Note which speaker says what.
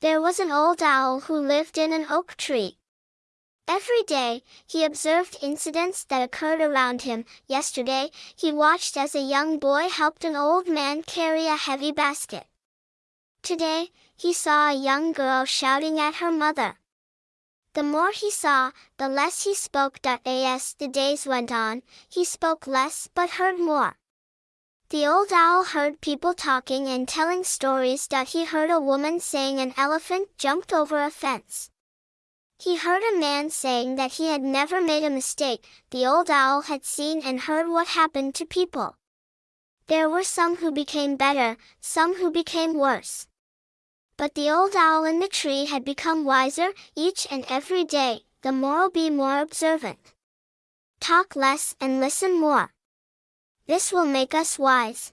Speaker 1: There was an old owl who lived in an oak tree. Every day, he observed incidents that occurred around him. Yesterday, he watched as a young boy helped an old man carry a heavy basket. Today, he saw a young girl shouting at her mother. The more he saw, the less he spoke. As the days went on, he spoke less but heard more. The old owl heard people talking and telling stories. That he heard a woman saying an elephant jumped over a fence. He heard a man saying that he had never made a mistake. The old owl had seen and heard what happened to people. There were some who became better, some who became worse. But the old owl in the tree had become wiser each and every day. The moral be more observant. Talk less and listen more. This will make us wise.